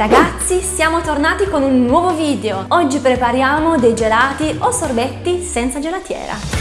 Ragazzi, siamo tornati con un nuovo video. Oggi prepariamo dei gelati o sorbetti senza gelatiera.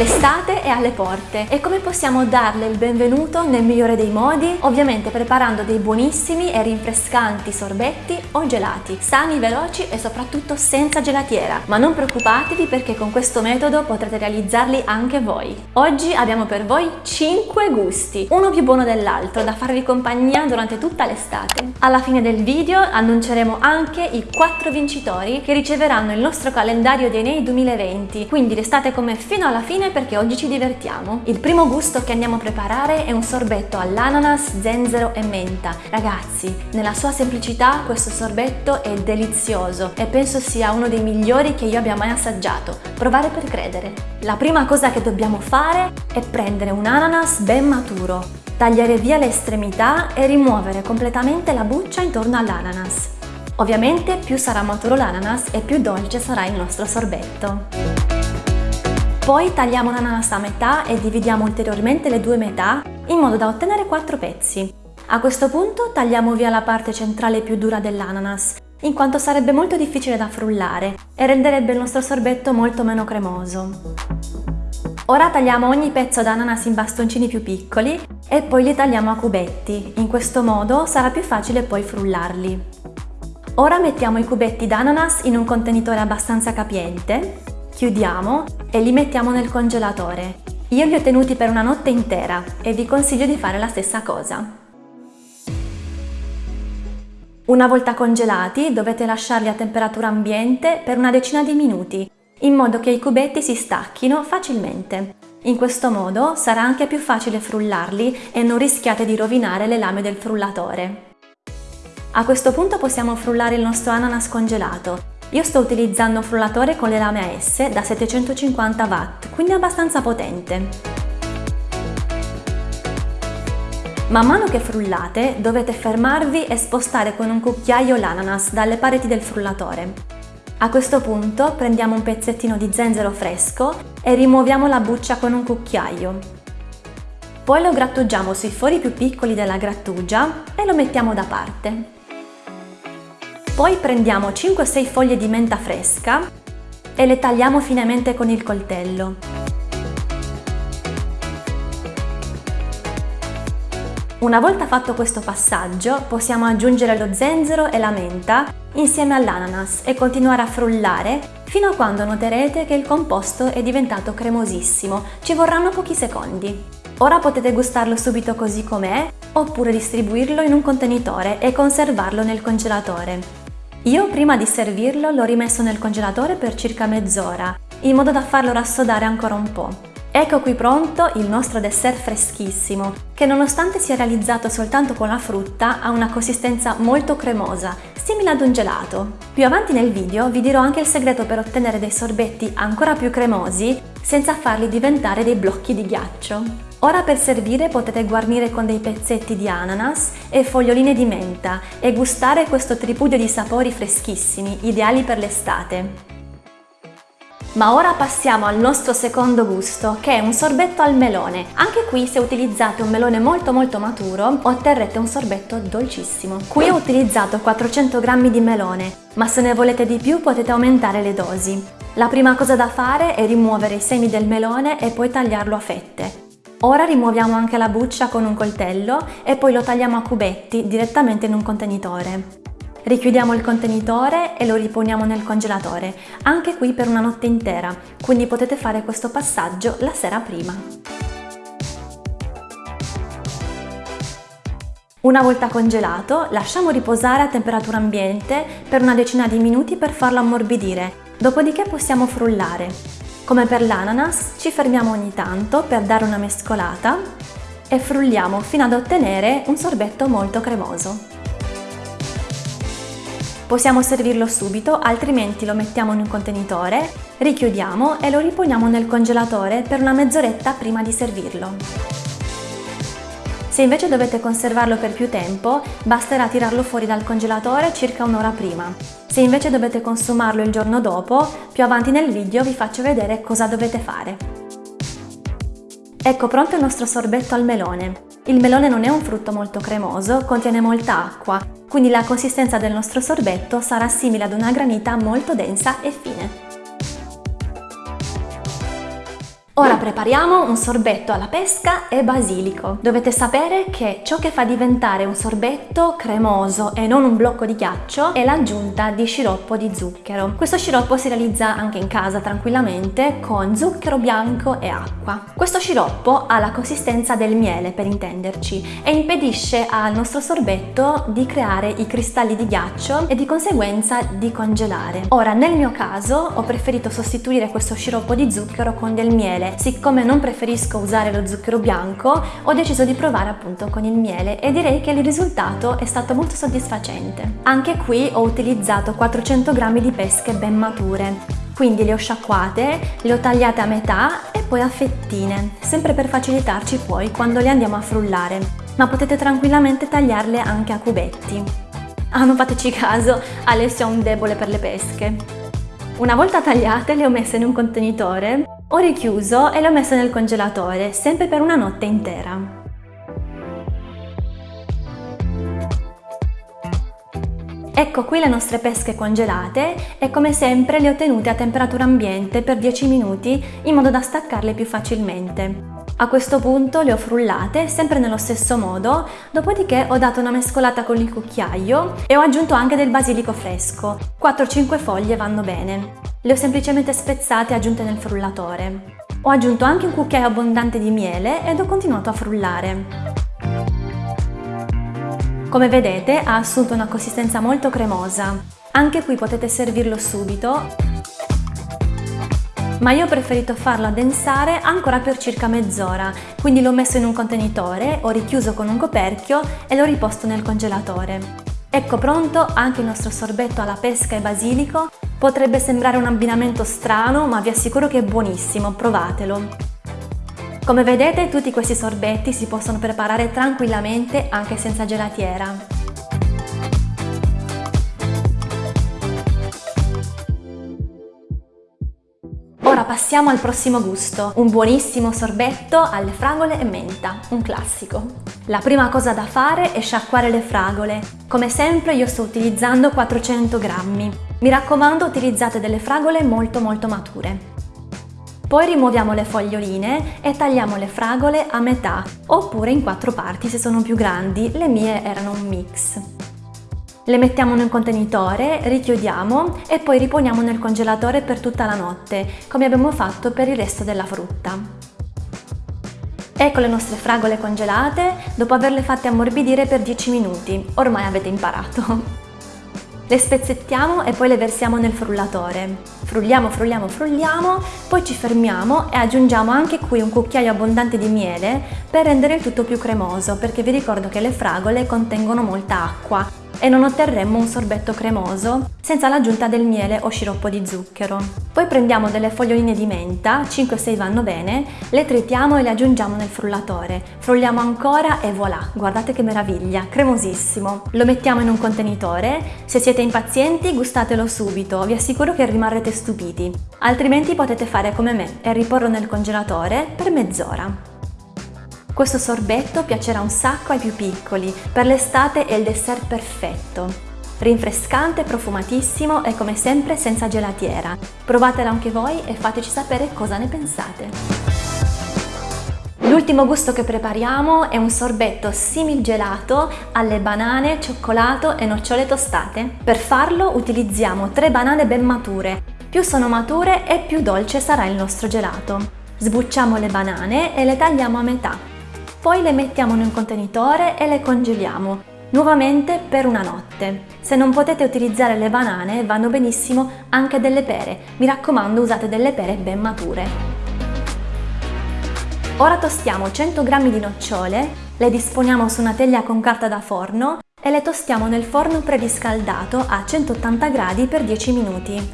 L'estate è alle porte e come possiamo darle il benvenuto nel migliore dei modi? Ovviamente preparando dei buonissimi e rinfrescanti sorbetti o gelati, sani, veloci e soprattutto senza gelatiera. Ma non preoccupatevi perché con questo metodo potrete realizzarli anche voi. Oggi abbiamo per voi 5 gusti, uno più buono dell'altro, da farvi compagnia durante tutta l'estate. Alla fine del video annunceremo anche i 4 vincitori che riceveranno il nostro calendario Nei 2020, quindi restate con me fino alla fine perché oggi ci divertiamo. Il primo gusto che andiamo a preparare è un sorbetto all'ananas, zenzero e menta. Ragazzi, nella sua semplicità questo sorbetto è delizioso e penso sia uno dei migliori che io abbia mai assaggiato. Provare per credere. La prima cosa che dobbiamo fare è prendere un ananas ben maturo, tagliare via le estremità e rimuovere completamente la buccia intorno all'ananas. Ovviamente più sarà maturo l'ananas e più dolce sarà il nostro sorbetto. Poi tagliamo l'ananas a metà e dividiamo ulteriormente le due metà in modo da ottenere quattro pezzi. A questo punto tagliamo via la parte centrale più dura dell'ananas, in quanto sarebbe molto difficile da frullare e renderebbe il nostro sorbetto molto meno cremoso. Ora tagliamo ogni pezzo d'ananas in bastoncini più piccoli e poi li tagliamo a cubetti, in questo modo sarà più facile poi frullarli. Ora mettiamo i cubetti d'ananas in un contenitore abbastanza capiente chiudiamo e li mettiamo nel congelatore. Io li ho tenuti per una notte intera e vi consiglio di fare la stessa cosa. Una volta congelati dovete lasciarli a temperatura ambiente per una decina di minuti, in modo che i cubetti si stacchino facilmente. In questo modo sarà anche più facile frullarli e non rischiate di rovinare le lame del frullatore. A questo punto possiamo frullare il nostro ananas congelato io sto utilizzando un frullatore con le lame a S da 750 watt, quindi abbastanza potente. Man mano che frullate dovete fermarvi e spostare con un cucchiaio l'ananas dalle pareti del frullatore. A questo punto prendiamo un pezzettino di zenzero fresco e rimuoviamo la buccia con un cucchiaio. Poi lo grattugiamo sui fori più piccoli della grattugia e lo mettiamo da parte. Poi prendiamo 5-6 foglie di menta fresca e le tagliamo finemente con il coltello. Una volta fatto questo passaggio possiamo aggiungere lo zenzero e la menta insieme all'ananas e continuare a frullare fino a quando noterete che il composto è diventato cremosissimo, ci vorranno pochi secondi. Ora potete gustarlo subito così com'è oppure distribuirlo in un contenitore e conservarlo nel congelatore. Io prima di servirlo l'ho rimesso nel congelatore per circa mezz'ora, in modo da farlo rassodare ancora un po'. Ecco qui pronto il nostro dessert freschissimo, che nonostante sia realizzato soltanto con la frutta ha una consistenza molto cremosa, simile ad un gelato. Più avanti nel video vi dirò anche il segreto per ottenere dei sorbetti ancora più cremosi senza farli diventare dei blocchi di ghiaccio. Ora per servire potete guarnire con dei pezzetti di ananas e foglioline di menta e gustare questo tripudio di sapori freschissimi, ideali per l'estate. Ma ora passiamo al nostro secondo gusto, che è un sorbetto al melone. Anche qui se utilizzate un melone molto molto maturo, otterrete un sorbetto dolcissimo. Qui ho utilizzato 400 g di melone, ma se ne volete di più potete aumentare le dosi. La prima cosa da fare è rimuovere i semi del melone e poi tagliarlo a fette. Ora rimuoviamo anche la buccia con un coltello e poi lo tagliamo a cubetti direttamente in un contenitore. Richiudiamo il contenitore e lo riponiamo nel congelatore, anche qui per una notte intera, quindi potete fare questo passaggio la sera prima. Una volta congelato, lasciamo riposare a temperatura ambiente per una decina di minuti per farlo ammorbidire, dopodiché possiamo frullare. Come per l'ananas ci fermiamo ogni tanto per dare una mescolata e frulliamo fino ad ottenere un sorbetto molto cremoso. Possiamo servirlo subito, altrimenti lo mettiamo in un contenitore, richiudiamo e lo riponiamo nel congelatore per una mezz'oretta prima di servirlo. Se invece dovete conservarlo per più tempo, basterà tirarlo fuori dal congelatore circa un'ora prima. Se invece dovete consumarlo il giorno dopo, più avanti nel video vi faccio vedere cosa dovete fare. Ecco pronto il nostro sorbetto al melone. Il melone non è un frutto molto cremoso, contiene molta acqua, quindi la consistenza del nostro sorbetto sarà simile ad una granita molto densa e fine. Ora prepariamo un sorbetto alla pesca e basilico. Dovete sapere che ciò che fa diventare un sorbetto cremoso e non un blocco di ghiaccio è l'aggiunta di sciroppo di zucchero. Questo sciroppo si realizza anche in casa tranquillamente con zucchero bianco e acqua. Questo sciroppo ha la consistenza del miele per intenderci e impedisce al nostro sorbetto di creare i cristalli di ghiaccio e di conseguenza di congelare. Ora nel mio caso ho preferito sostituire questo sciroppo di zucchero con del miele siccome non preferisco usare lo zucchero bianco ho deciso di provare appunto con il miele e direi che il risultato è stato molto soddisfacente. Anche qui ho utilizzato 400 g di pesche ben mature quindi le ho sciacquate, le ho tagliate a metà e poi a fettine, sempre per facilitarci poi quando le andiamo a frullare, ma potete tranquillamente tagliarle anche a cubetti. Ah, non fateci caso, Alessio ha un debole per le pesche. Una volta tagliate le ho messe in un contenitore ho richiuso e l'ho messo nel congelatore, sempre per una notte intera. Ecco qui le nostre pesche congelate e come sempre le ho tenute a temperatura ambiente per 10 minuti in modo da staccarle più facilmente. A questo punto le ho frullate sempre nello stesso modo, dopodiché ho dato una mescolata con il cucchiaio e ho aggiunto anche del basilico fresco. 4-5 foglie vanno bene. Le ho semplicemente spezzate e aggiunte nel frullatore. Ho aggiunto anche un cucchiaio abbondante di miele ed ho continuato a frullare. Come vedete ha assunto una consistenza molto cremosa. Anche qui potete servirlo subito, ma io ho preferito farlo addensare ancora per circa mezz'ora, quindi l'ho messo in un contenitore, ho richiuso con un coperchio e l'ho riposto nel congelatore. Ecco pronto anche il nostro sorbetto alla pesca e basilico Potrebbe sembrare un abbinamento strano, ma vi assicuro che è buonissimo, provatelo! Come vedete tutti questi sorbetti si possono preparare tranquillamente anche senza gelatiera. Ora passiamo al prossimo gusto, un buonissimo sorbetto alle fragole e menta, un classico. La prima cosa da fare è sciacquare le fragole. Come sempre io sto utilizzando 400 grammi. Mi raccomando utilizzate delle fragole molto molto mature. Poi rimuoviamo le foglioline e tagliamo le fragole a metà oppure in quattro parti se sono più grandi, le mie erano un mix. Le mettiamo un contenitore, richiudiamo e poi riponiamo nel congelatore per tutta la notte, come abbiamo fatto per il resto della frutta. Ecco le nostre fragole congelate dopo averle fatte ammorbidire per 10 minuti, ormai avete imparato. Le spezzettiamo e poi le versiamo nel frullatore. Frulliamo, frulliamo, frulliamo, poi ci fermiamo e aggiungiamo anche qui un cucchiaio abbondante di miele per rendere il tutto più cremoso, perché vi ricordo che le fragole contengono molta acqua e non otterremmo un sorbetto cremoso senza l'aggiunta del miele o sciroppo di zucchero. Poi prendiamo delle foglioline di menta, 5-6 vanno bene, le tritiamo e le aggiungiamo nel frullatore. Frulliamo ancora e voilà, guardate che meraviglia, cremosissimo. Lo mettiamo in un contenitore, se siete impazienti gustatelo subito, vi assicuro che rimarrete stupiti. Altrimenti potete fare come me e riporlo nel congelatore per mezz'ora. Questo sorbetto piacerà un sacco ai più piccoli, per l'estate è il dessert perfetto. Rinfrescante, profumatissimo e come sempre senza gelatiera. Provatelo anche voi e fateci sapere cosa ne pensate. L'ultimo gusto che prepariamo è un sorbetto simil gelato alle banane, cioccolato e nocciole tostate. Per farlo utilizziamo tre banane ben mature. Più sono mature e più dolce sarà il nostro gelato. Sbucciamo le banane e le tagliamo a metà. Poi le mettiamo in un contenitore e le congeliamo, nuovamente per una notte. Se non potete utilizzare le banane vanno benissimo anche delle pere, mi raccomando usate delle pere ben mature. Ora tostiamo 100 g di nocciole, le disponiamo su una teglia con carta da forno e le tostiamo nel forno preriscaldato a 180 gradi per 10 minuti.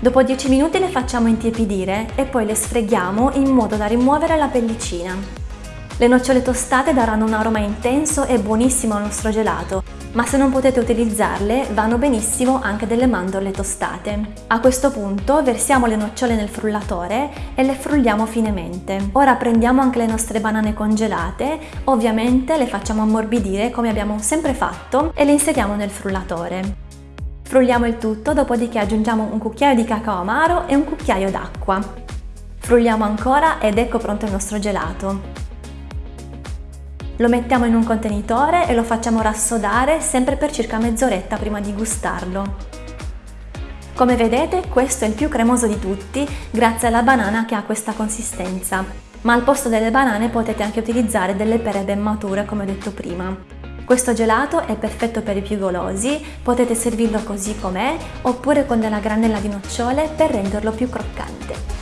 Dopo 10 minuti le facciamo intiepidire e poi le sfreghiamo in modo da rimuovere la pellicina. Le nocciole tostate daranno un aroma intenso e buonissimo al nostro gelato, ma se non potete utilizzarle vanno benissimo anche delle mandorle tostate. A questo punto versiamo le nocciole nel frullatore e le frulliamo finemente. Ora prendiamo anche le nostre banane congelate, ovviamente le facciamo ammorbidire come abbiamo sempre fatto e le inseriamo nel frullatore. Frulliamo il tutto, dopodiché aggiungiamo un cucchiaio di cacao amaro e un cucchiaio d'acqua. Frulliamo ancora ed ecco pronto il nostro gelato. Lo mettiamo in un contenitore e lo facciamo rassodare sempre per circa mezz'oretta prima di gustarlo. Come vedete questo è il più cremoso di tutti grazie alla banana che ha questa consistenza, ma al posto delle banane potete anche utilizzare delle pere ben mature come ho detto prima. Questo gelato è perfetto per i più golosi, potete servirlo così com'è oppure con della granella di nocciole per renderlo più croccante.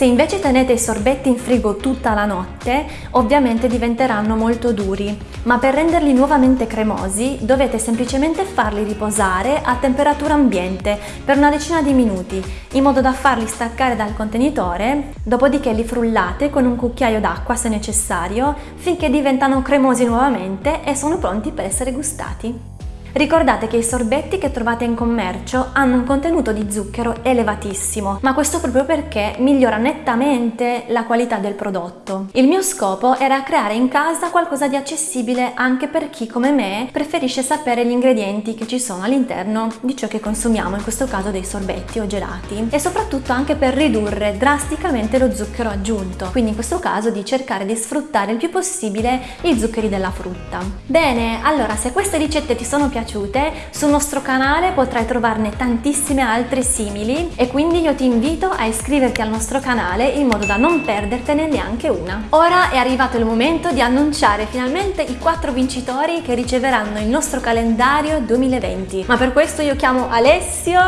Se invece tenete i sorbetti in frigo tutta la notte, ovviamente diventeranno molto duri, ma per renderli nuovamente cremosi dovete semplicemente farli riposare a temperatura ambiente per una decina di minuti, in modo da farli staccare dal contenitore, dopodiché li frullate con un cucchiaio d'acqua se necessario, finché diventano cremosi nuovamente e sono pronti per essere gustati. Ricordate che i sorbetti che trovate in commercio hanno un contenuto di zucchero elevatissimo, ma questo proprio perché migliora nettamente la qualità del prodotto. Il mio scopo era creare in casa qualcosa di accessibile anche per chi come me preferisce sapere gli ingredienti che ci sono all'interno di ciò che consumiamo, in questo caso dei sorbetti o gelati, e soprattutto anche per ridurre drasticamente lo zucchero aggiunto, quindi in questo caso di cercare di sfruttare il più possibile i zuccheri della frutta. Bene, allora se queste ricette ti sono piaciute piaciute, sul nostro canale potrai trovarne tantissime altre simili e quindi io ti invito a iscriverti al nostro canale in modo da non perdertene neanche una. Ora è arrivato il momento di annunciare finalmente i quattro vincitori che riceveranno il nostro calendario 2020. Ma per questo io chiamo Alessio,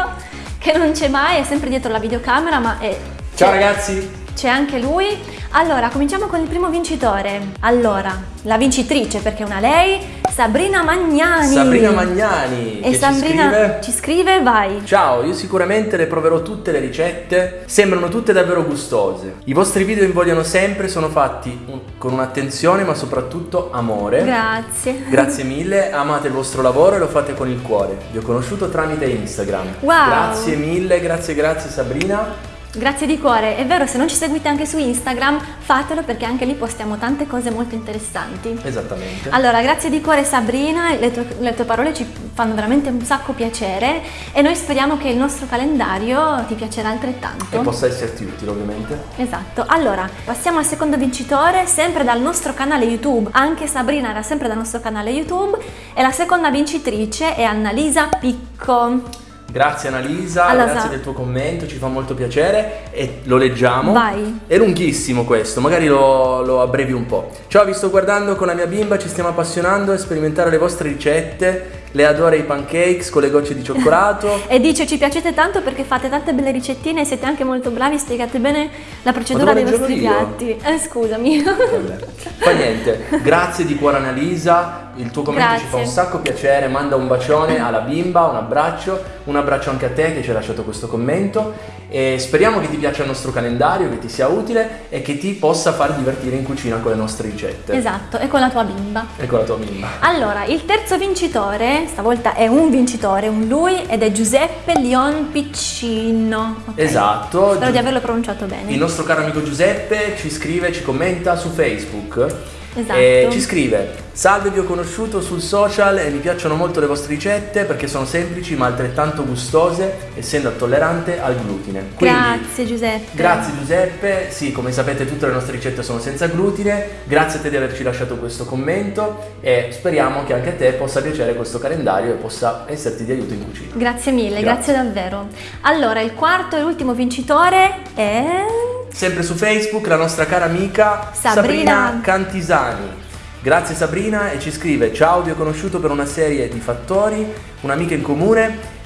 che non c'è mai, è sempre dietro la videocamera, ma è... Ciao ragazzi! C'è anche lui. Allora, cominciamo con il primo vincitore. Allora, la vincitrice, perché è una lei, Sabrina Magnani. Sabrina Magnani. E Sabrina ci scrive? ci scrive, vai. Ciao, io sicuramente le proverò tutte le ricette, sembrano tutte davvero gustose. I vostri video invogliano sempre, sono fatti con un'attenzione ma soprattutto amore. Grazie. Grazie mille, amate il vostro lavoro e lo fate con il cuore. Vi ho conosciuto tramite Instagram. Wow. Grazie mille, grazie, grazie Sabrina. Grazie di cuore, è vero se non ci seguite anche su Instagram fatelo perché anche lì postiamo tante cose molto interessanti. Esattamente. Allora grazie di cuore Sabrina, le tue, le tue, parole ci fanno veramente un sacco piacere e noi speriamo che il nostro calendario ti piacerà altrettanto. E possa esserti utile ovviamente. Esatto, allora passiamo al secondo vincitore sempre dal nostro canale YouTube, anche Sabrina era sempre dal nostro canale YouTube e la seconda vincitrice è Annalisa Picco. Grazie Annalisa, Allora, grazie del tuo commento, ci fa molto piacere e lo leggiamo. Vai. È lunghissimo questo, magari lo, lo abbrevi un po'. Ciao, vi sto guardando con la mia bimba, ci stiamo appassionando a sperimentare le vostre ricette le adora i pancakes con le gocce di cioccolato. e dice ci piacete tanto perché fate tante belle ricettine e siete anche molto bravi, spiegate bene la procedura dei vostri piatti. Eh, scusami. Fa niente, grazie di cuore Annalisa, il tuo commento grazie. ci fa un sacco piacere, manda un bacione alla bimba, un abbraccio, un abbraccio anche a te che ci hai lasciato questo commento e speriamo che ti piaccia il nostro calendario, che ti sia utile e che ti possa far divertire in cucina con le nostre ricette. Esatto, e con la tua bimba. E con la tua bimba. Allora, il terzo vincitore, stavolta è un vincitore, un lui, ed è Giuseppe Leon Piccino. Okay. Esatto. Spero di averlo pronunciato bene. Il nostro caro amico Giuseppe ci scrive, ci commenta su Facebook. Esatto. E ci scrive Salve, vi ho conosciuto sul social e mi piacciono molto le vostre ricette perché sono semplici ma altrettanto gustose, essendo tollerante al glutine. Quindi, grazie Giuseppe. Grazie Giuseppe, sì, come sapete tutte le nostre ricette sono senza glutine, grazie a te di averci lasciato questo commento e speriamo che anche a te possa piacere questo calendario e possa esserti di aiuto in cucina. Grazie mille, grazie, grazie davvero. Allora, il quarto e ultimo vincitore è... Sempre su Facebook la nostra cara amica Sabrina, Sabrina Cantisani. Grazie Sabrina e ci scrive Ciao, vi ho conosciuto per una serie di fattori, un'amica in comune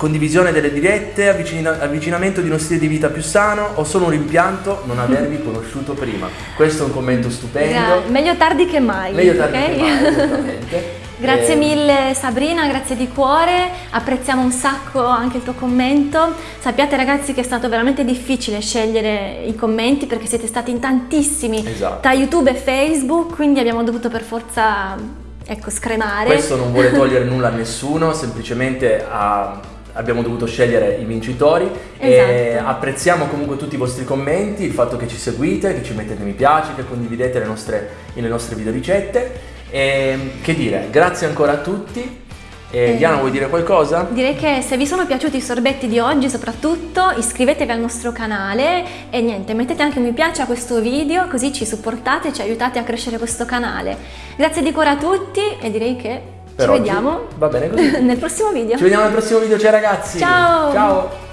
condivisione delle dirette, avvicina- avvicinamento di uno stile di vita più sano o solo un rimpianto non avervi conosciuto prima. Questo è un commento stupendo. Gra- meglio tardi che mai. Meglio tardi okay? che mai, esattamente. Grazie eh... mille Sabrina, grazie di cuore, apprezziamo un sacco anche il tuo commento. Sappiate ragazzi che è stato veramente difficile scegliere i commenti perché siete stati in tantissimi esatto. tra YouTube e Facebook, quindi abbiamo dovuto per forza ecco, scremare. Questo non vuole togliere nulla a nessuno, semplicemente a abbiamo dovuto scegliere i vincitori esatto. e apprezziamo comunque tutti i vostri commenti, il fatto che ci seguite, che ci mettete mi piace, che condividete le nostre, le nostre video ricette e che dire, grazie ancora a tutti. Eh, Diana vuoi dire qualcosa? Direi che se vi sono piaciuti i sorbetti di oggi soprattutto iscrivetevi al nostro canale e niente, mettete anche un mi piace a questo video così ci supportate e ci aiutate a crescere questo canale. Grazie di cuore a tutti e direi che per ci vediamo Va bene così. nel prossimo video. Ci vediamo nel prossimo video, ciao ragazzi! Ciao! Ciao!